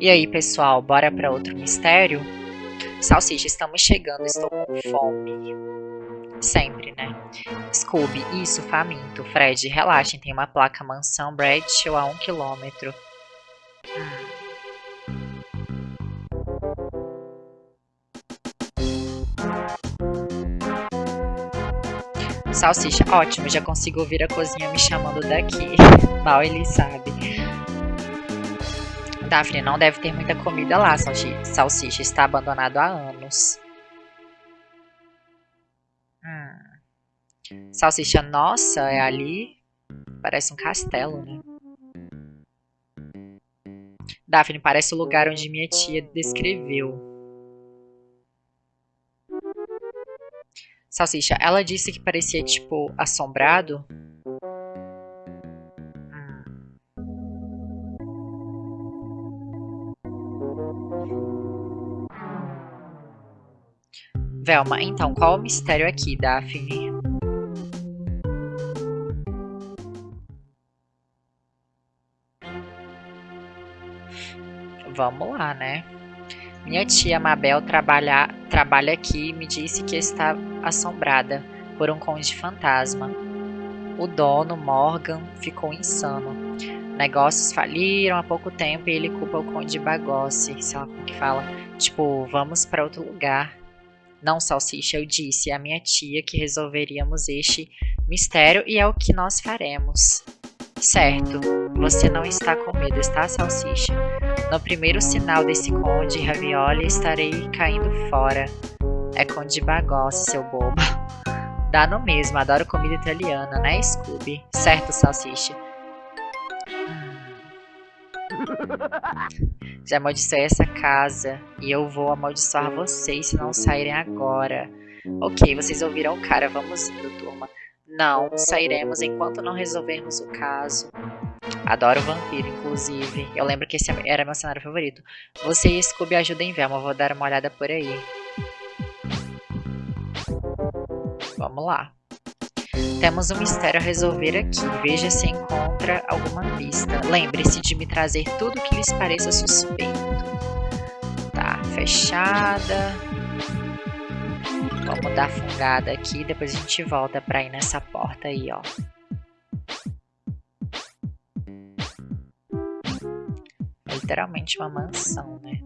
E aí, pessoal, bora para outro mistério? Salsicha, estamos chegando, estou com fome. Sempre, né? Scooby, isso, faminto. Fred, relaxem, tem uma placa mansão Bradshaw a um quilômetro. Hum. Salsicha, ótimo, já consigo ouvir a cozinha me chamando daqui. Mal ele sabe. Daphne, não deve ter muita comida lá, salsicha, está abandonado há anos. Hum. Salsicha, nossa, é ali? Parece um castelo, né? Daphne, parece o lugar onde minha tia descreveu. Salsicha, ela disse que parecia, tipo, assombrado. Velma, então, qual o mistério aqui, Daphne? Vamos lá, né? Minha tia Mabel trabalha, trabalha aqui e me disse que está assombrada por um conde fantasma. O dono, Morgan, ficou insano. Negócios faliram há pouco tempo e ele culpa o conde Bagossi, sei lá como que fala. Tipo, vamos para outro lugar. Não, Salsicha, eu disse à minha tia que resolveríamos este mistério e é o que nós faremos. Certo, você não está com medo, está, Salsicha? No primeiro sinal desse conde ravioli estarei caindo fora. É conde Bagossi, seu bobo. Dá no mesmo, adoro comida italiana, né, Scooby? Certo, Salsicha? Já amaldiçoei essa casa e eu vou amaldiçoar vocês se não saírem agora. Ok, vocês ouviram o cara, vamos indo, turma. Não, sairemos enquanto não resolvermos o caso. Adoro vampiro, inclusive. Eu lembro que esse era meu cenário favorito. Você e Scooby ajudem Velma, vou dar uma olhada por aí. Vamos lá. Temos um mistério a resolver aqui. Veja se encontra alguma pista. Lembre-se de me trazer tudo que lhes pareça suspeito. Tá, fechada. Vamos dar fungada aqui, depois a gente volta pra ir nessa porta aí, ó. É literalmente uma mansão, né?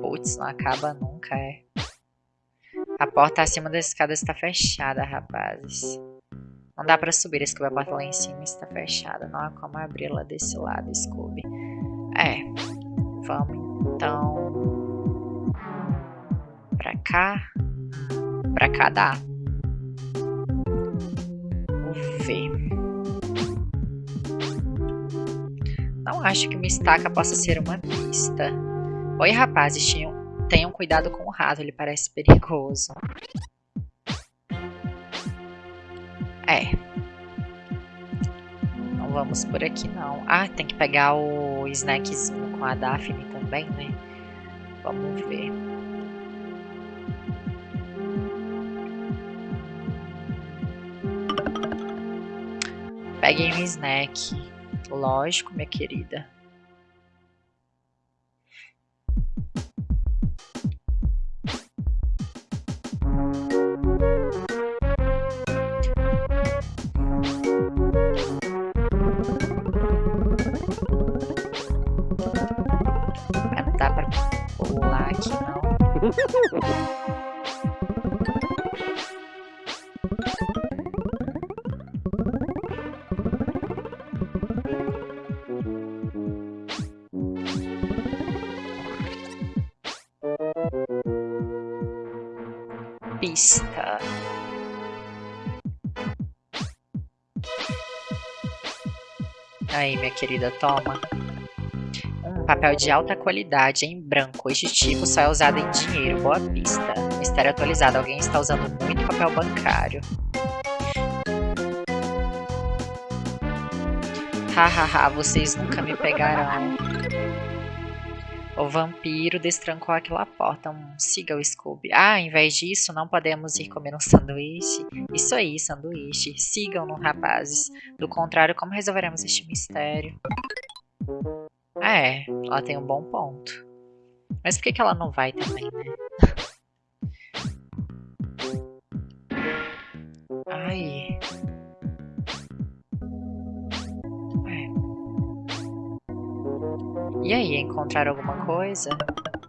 Putz, não acaba nunca, é. A porta acima da escada está fechada, rapazes. Não dá pra subir, Scooby. A porta lá em cima está fechada. Não há como abri-la desse lado, Scooby. É. Vamos então, pra cá, pra cá dá. Vamos ver. Não acho que uma estaca possa ser uma pista. Oi, rapazes, tenham, tenham cuidado com o rato, ele parece perigoso. É. Não vamos por aqui, não. Ah, tem que pegar o snackzinho com a Daphne também, né? Vamos ver. Peguei um snack. Lógico, minha querida. Aí, minha querida, toma papel de alta qualidade em branco. Este tipo só é usado em dinheiro. Boa pista. Mistério atualizado. Alguém está usando muito papel bancário. Hahaha, vocês nunca me pegarão. O vampiro destrancou aquela porta. Um, siga o Scooby. Ah, em vez disso, não podemos ir comer um sanduíche? Isso aí, sanduíche. Sigam-no, rapazes. Do contrário, como resolveremos este mistério? É, ela tem um bom ponto. Mas por que, que ela não vai também, né? E aí, encontraram alguma coisa?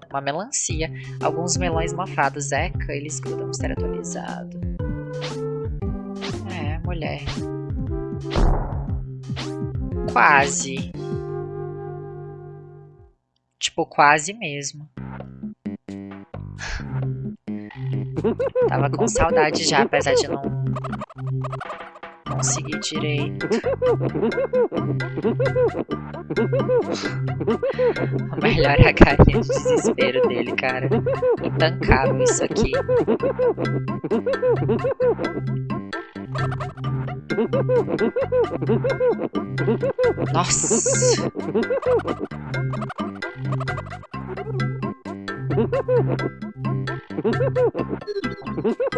Uma melancia. Alguns melões mofados. Eca, eles grudam mistério atualizado. É, mulher. Quase. Tipo, quase mesmo. Tava com saudade já, apesar de não conseguir direito. O melhor é a carinha de desespero dele, cara. Intancável isso aqui. Nossa!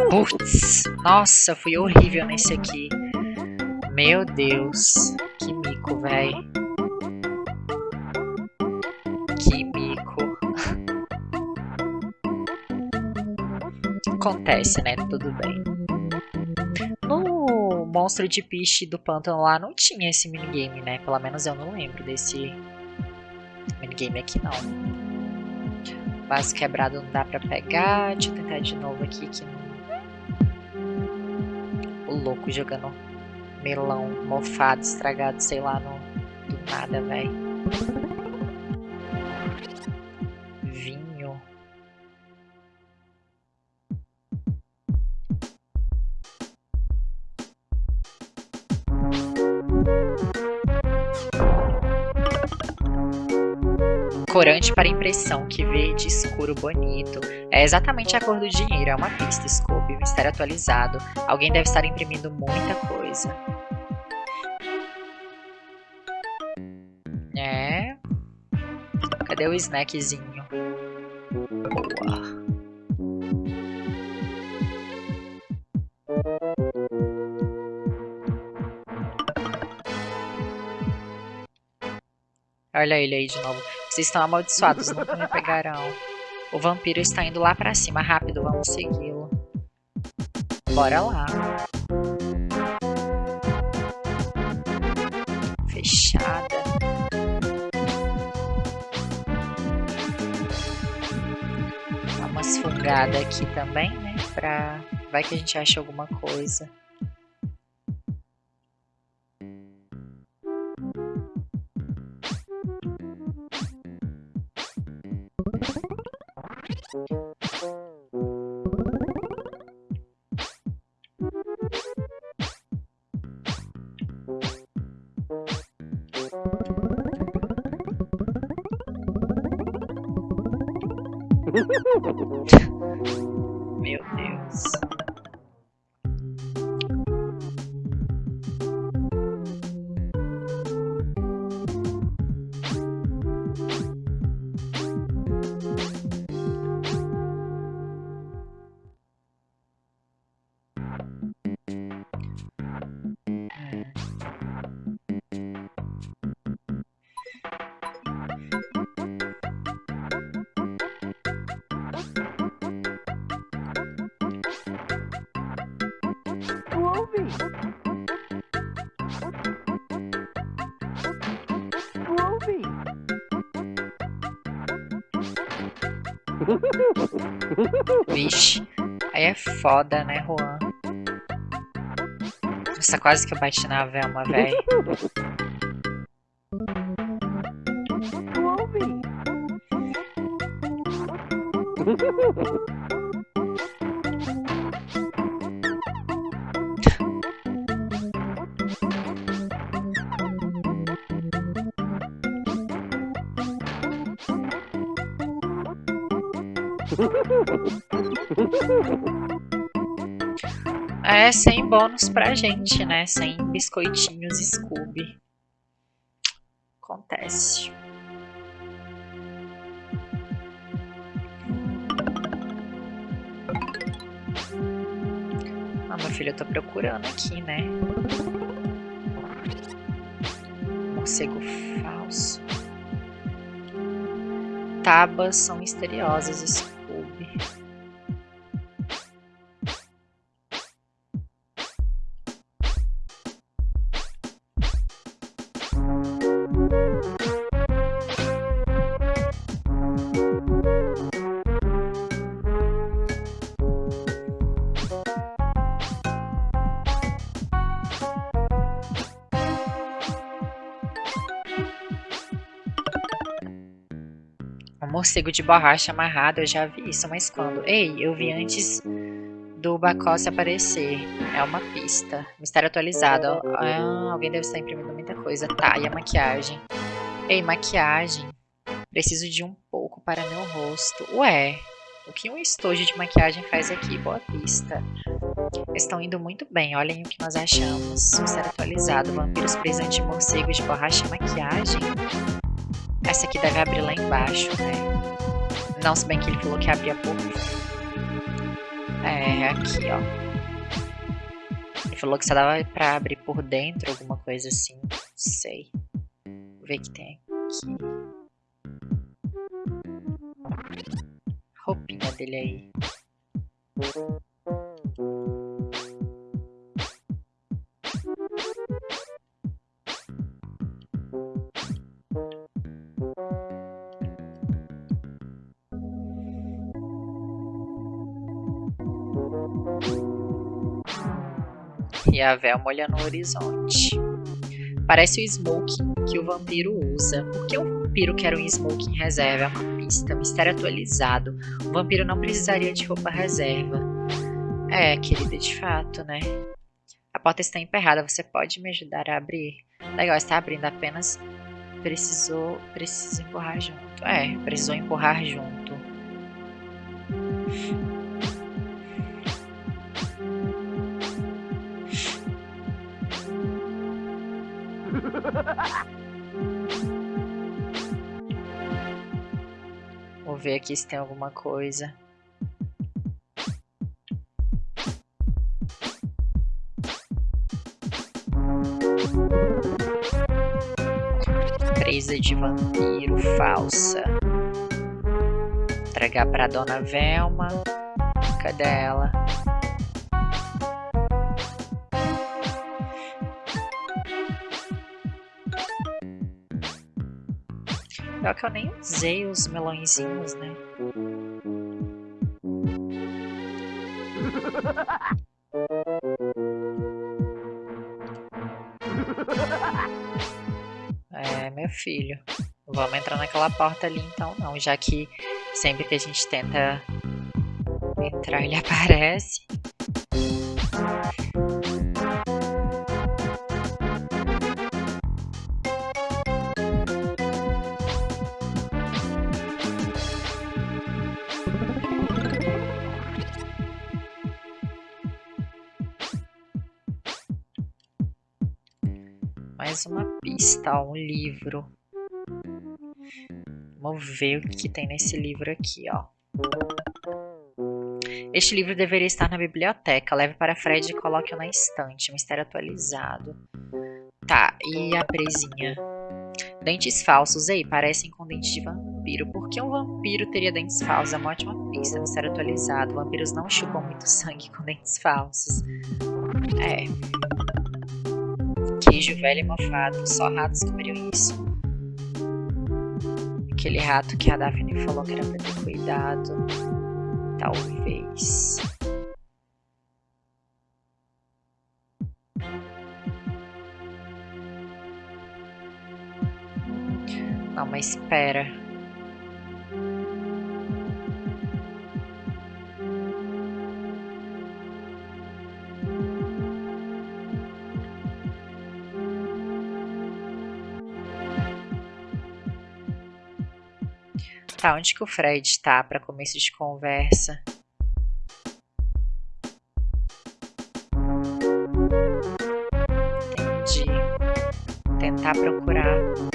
Putz, nossa, fui horrível nesse aqui. Meu Deus, que mico, véi. Que mico. Acontece, né? Tudo bem. No Monstro de Piche do Pântano lá não tinha esse minigame, né? Pelo menos eu não lembro desse minigame aqui, não. Vaso quebrado não dá pra pegar. Deixa eu tentar de novo aqui que O louco jogando melão mofado, estragado, sei lá, no, do nada, velho. Vinho. Corante para impressão, que verde escuro bonito. É exatamente a cor do dinheiro, é uma pista, Mistério atualizado. Alguém deve estar imprimindo muita coisa. Cadê o snackzinho? Boa. Olha ele aí de novo. Vocês estão amaldiçoados, nunca me pegarão. O vampiro está indo lá pra cima. Rápido, vamos segui-lo. Bora lá. Fechada. fungada aqui também, né? Pra... Vai que a gente acha alguma coisa. Vixe, aí é foda, né, Juan? Nossa, quase que eu bati na Velma, velho. bônus pra gente, né? Sem biscoitinhos Scooby. Acontece. Ah, meu filho, eu tô procurando aqui, né? Morcego falso. Tabas são misteriosas. Assim. Morcego de borracha amarrado, eu já vi isso, mas quando? Ei, eu vi antes do Bacossi aparecer. É uma pista. Mistério atualizado. Ah, alguém deve estar imprimindo muita coisa. Tá, e a maquiagem? Ei, maquiagem. Preciso de um pouco para meu rosto. Ué, o que um estojo de maquiagem faz aqui? Boa pista. Estão indo muito bem, olhem o que nós achamos. Mistério atualizado. Vampiros presos anti-morcego de borracha e maquiagem. Essa aqui deve abrir lá embaixo, né? Não, se bem que ele falou que abria por... É, aqui, ó. Ele falou que só dava pra abrir por dentro, alguma coisa assim. Não sei. Vou ver o que tem aqui. Roupinha dele aí. A Velma olha no horizonte. Parece o smoking que o vampiro usa. Por que um vampiro quer um smoking reserva? É uma pista, mistério atualizado. O vampiro não precisaria de roupa reserva. É, querida, de fato, né? A porta está emperrada, você pode me ajudar a abrir? Legal, está abrindo apenas. Precisou. Preciso empurrar junto. É, precisou empurrar junto. Vou ver aqui se tem alguma coisa. Presa de vampiro falsa. Entregar pra dona Velma. Cadê ela? Pior que eu nem usei os melõezinhos, né? É, meu filho. Vamos entrar naquela porta ali então não, já que sempre que a gente tenta entrar ele aparece. Um livro. Vamos ver o que tem nesse livro aqui, ó. Este livro deveria estar na biblioteca. Leve para Fred e coloque-o na estante. Mistério atualizado. Tá, e a presinha? Dentes falsos. Ei, parecem com dentes de vampiro. Por que um vampiro teria dentes falsos? É uma ótima pista. Mistério atualizado. Vampiros não chupam muito sangue com dentes falsos. É queijo velho e mofado. Só ratos comeriam isso. Aquele rato que a Daphne falou que era pra ter cuidado. Talvez. Não, mas espera. Tá, onde que o Fred está para começo de conversa? Entendi. Tentar procurar.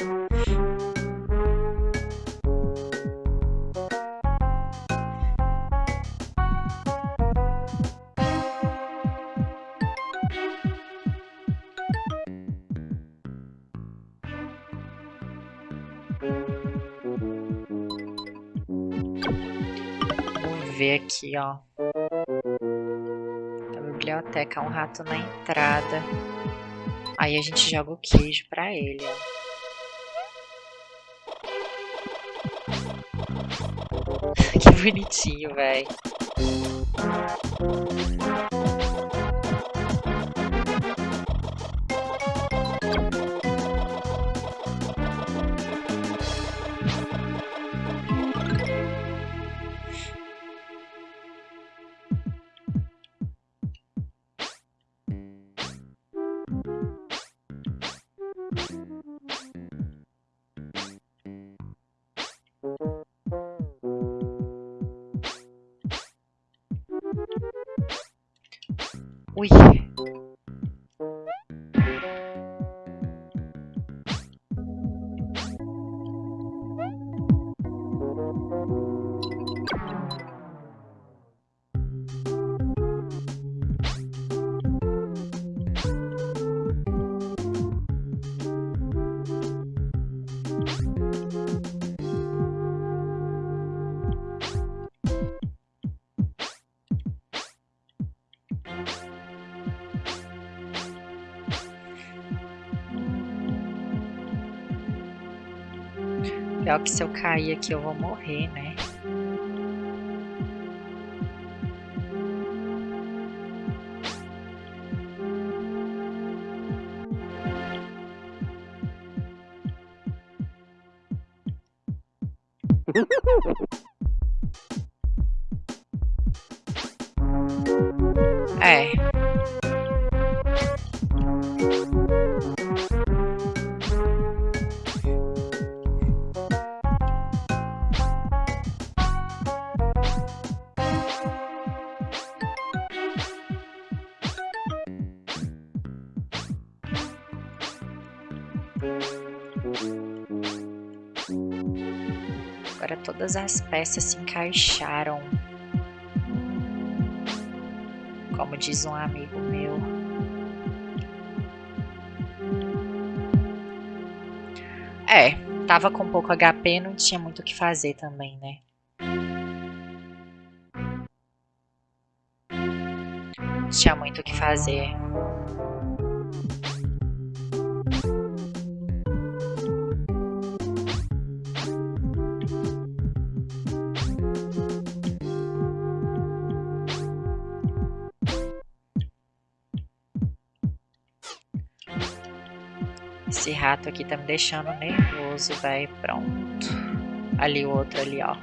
Aqui, ó. A biblioteca, um rato na entrada. Aí a gente joga o queijo pra ele, ó. que bonitinho, velho. Oui. Que se eu cair aqui eu vou morrer, né? todas as peças se encaixaram. Como diz um amigo meu. É, tava com pouco HP, não tinha muito o que fazer também, né? Tinha muito o que fazer. Rato aqui tá me deixando nervoso, velho. Pronto. Ali o outro ali, ó.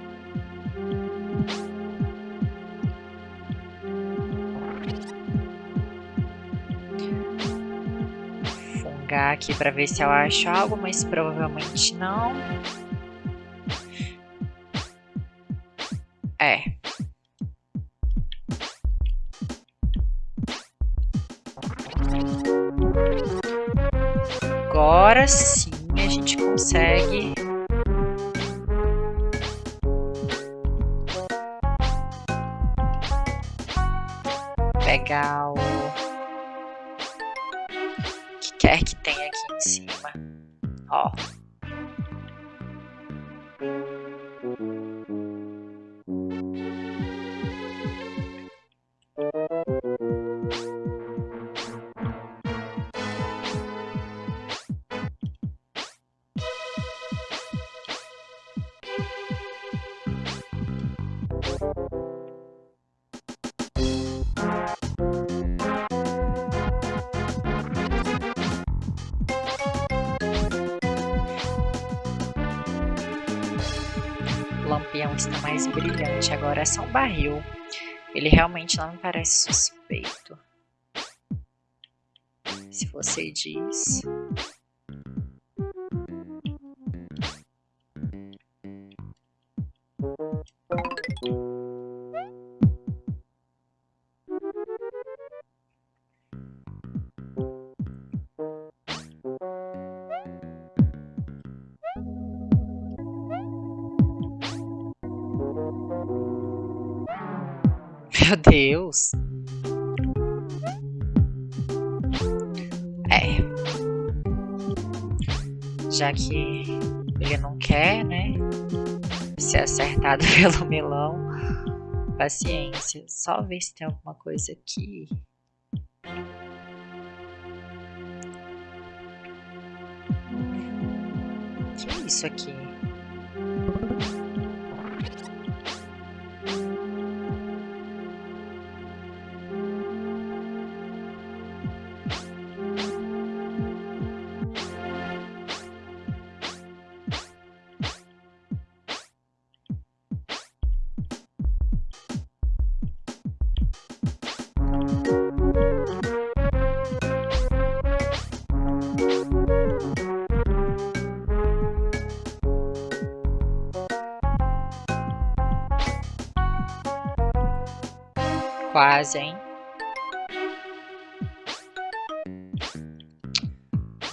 Fungar aqui pra ver se eu acho algo, mas provavelmente não. É. agora sim a gente consegue pegar o que quer que tenha aqui em cima. Ó. só um barril. Ele realmente não me parece suspeito. Se você diz... Meu Deus. É. Já que Ele não quer, né? Ser acertado pelo melão. Paciência. Só ver se tem alguma coisa aqui. Que é isso aqui? Quase, hein?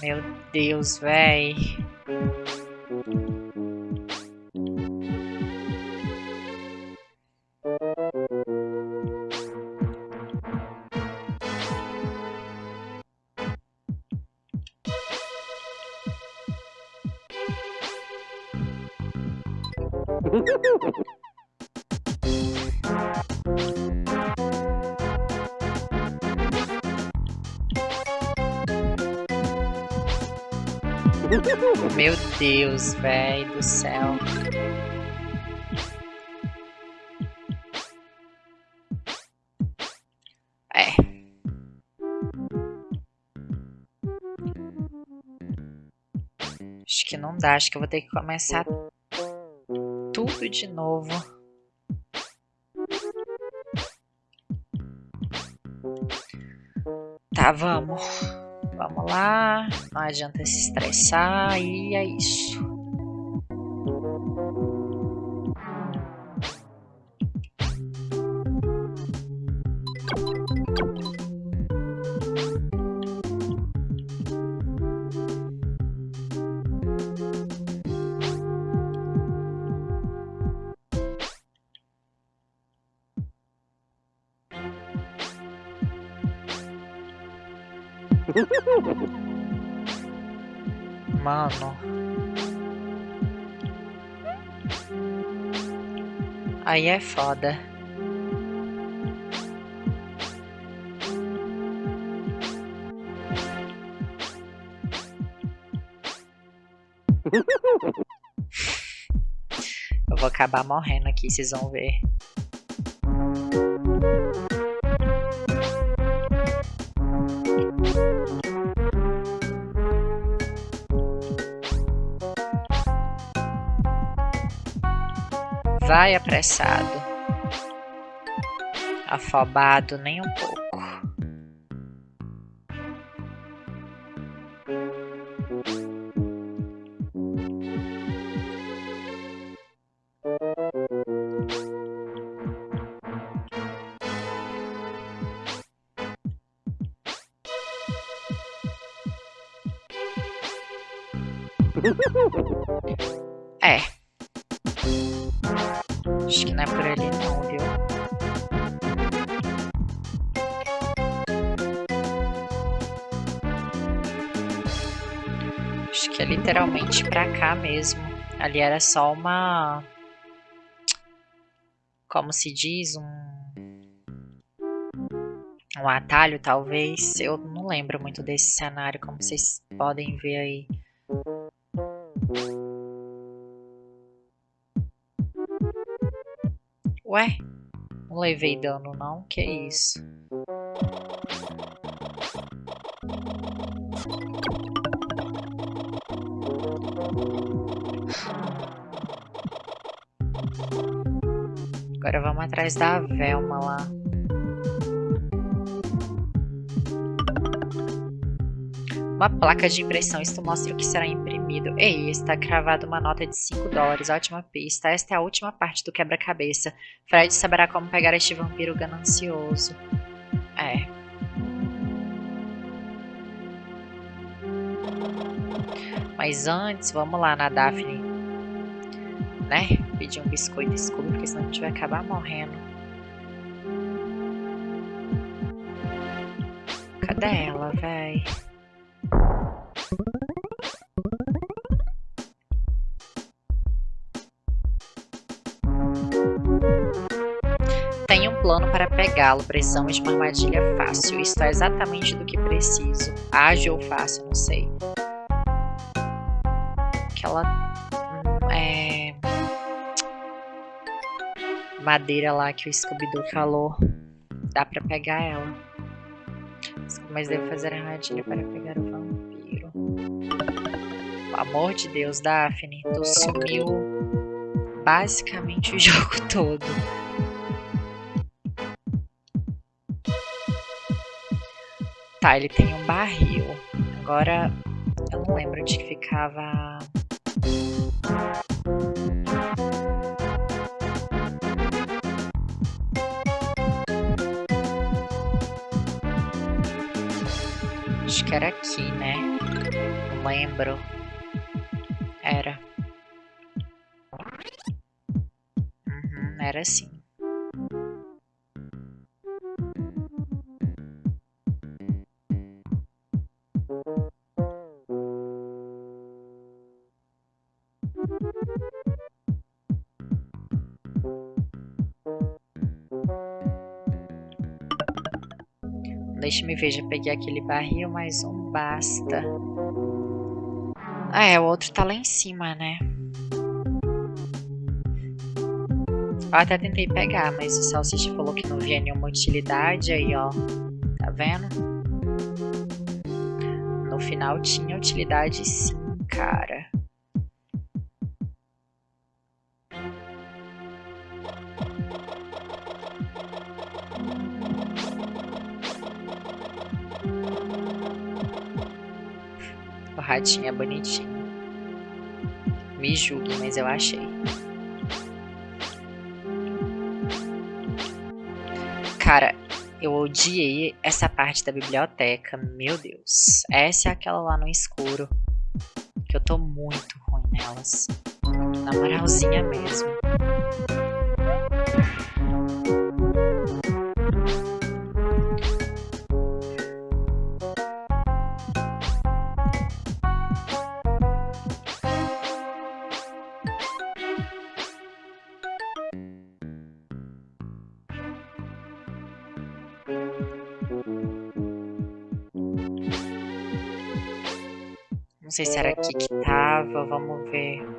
Meu Deus, véi. Meu Deus, velho do céu. É. Acho que não dá, acho que eu vou ter que começar tudo de novo. Tá, vamos. Vamos lá, não adianta se estressar e é isso. Mano. Aí é foda. Eu vou acabar morrendo aqui, vocês vão ver. Vai apressado, afobado nem um pouco. Acho que não é por ali não, viu? Acho que é literalmente pra cá mesmo. Ali era só uma... Como se diz? Um... Um atalho, talvez. Eu não lembro muito desse cenário, como vocês podem ver aí. Ué? Não levei dano não? Que isso? Agora vamos atrás da Velma lá. Uma placa de impressão, isto mostra o que será imprimido. Ei, está cravada uma nota de 5 dólares, ótima pista. Esta é a última parte do quebra-cabeça. Fred saberá como pegar este vampiro ganancioso. É. Mas antes, vamos lá na Daphne. Né? Pedir um biscoito escuro, porque senão a gente vai acabar morrendo. Cadê ela, véi? Tenho um plano para pegá-lo, pressão de uma armadilha fácil. isso é exatamente do que preciso. Ágil ou fácil, não sei. Aquela. Hum, é... Madeira lá que o Scooby-Doo falou. Dá pra pegar ela. Mas devo fazer a armadilha para pegar o pão. Amor de Deus, Daphne. Tu sumiu basicamente o jogo todo. Tá, ele tem um barril. Agora, eu não lembro onde que ficava... Acho que era aqui, né? Não lembro. Era. Uhum, era assim. Deixa-me ver, já peguei aquele barril, mas um basta. Ah, é, o outro tá lá em cima, né? Eu até tentei pegar, mas o Salsicha falou que não via nenhuma utilidade, aí ó, tá vendo? No final tinha utilidade sim, cara. Bonitinho. Me julgue, mas eu achei. Cara, eu odiei essa parte da biblioteca. Meu Deus. Essa é aquela lá no escuro. Que eu tô muito ruim nelas. Na moralzinha mesmo. Não sei se era aqui que tava, vamos ver.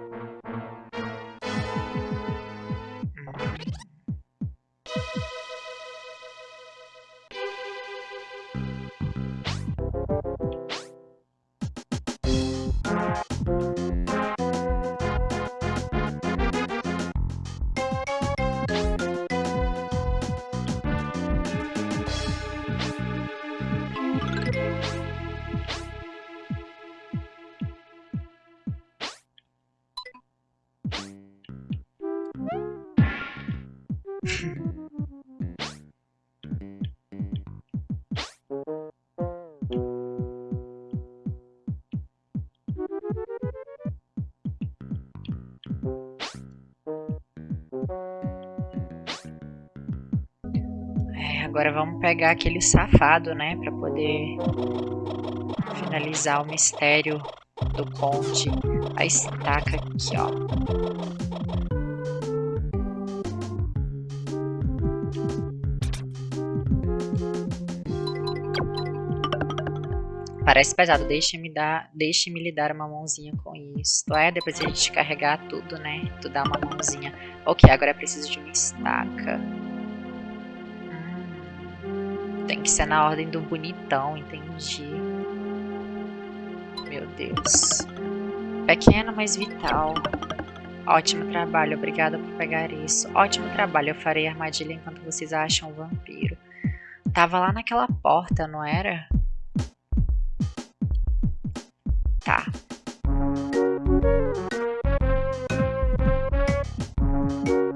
Agora vamos pegar aquele safado, né? Pra poder finalizar o mistério do conde. A estaca aqui, ó. Parece pesado, deixe-me dar, deixe-me lhe dar uma mãozinha com isso. É, depois a gente carregar tudo, né? Tu dá uma mãozinha. Ok, agora é preciso de uma estaca. Tem que ser na ordem do bonitão, entendi. Meu Deus. Pequeno, mas vital. Ótimo trabalho, obrigada por pegar isso. Ótimo trabalho, eu farei armadilha enquanto vocês acham o vampiro. Tava lá naquela porta, não era? Tá.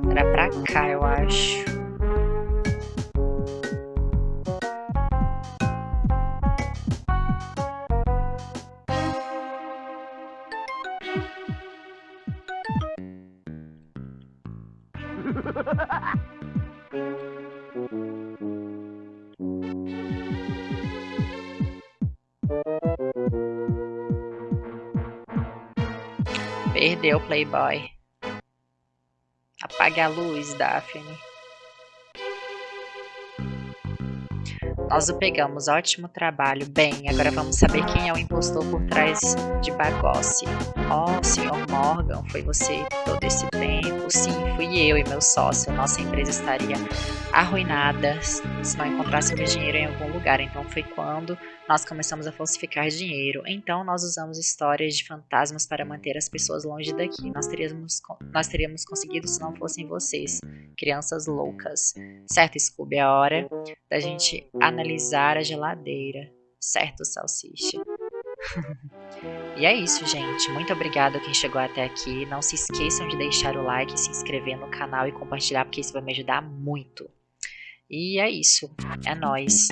Era pra cá, eu acho. Playboy. Apague a luz, Daphne. Nós o pegamos, ótimo trabalho. Bem, agora vamos saber quem é o impostor por trás de Bagossi. Oh, senhor Morgan, foi você todo esse tempo? Sim, fui eu e meu sócio. Nossa empresa estaria arruinada se não encontrássemos dinheiro em algum lugar. Então foi quando nós começamos a falsificar dinheiro. Então nós usamos histórias de fantasmas para manter as pessoas longe daqui. Nós teríamos, nós teríamos conseguido se não fossem vocês, crianças loucas. Certo, Scooby? É hora da gente analisar a geladeira. Certo, Salsicha? E é isso, gente. Muito obrigado quem chegou até aqui. Não se esqueçam de deixar o like, se inscrever no canal e compartilhar, porque isso vai me ajudar muito. E é isso. É nóis.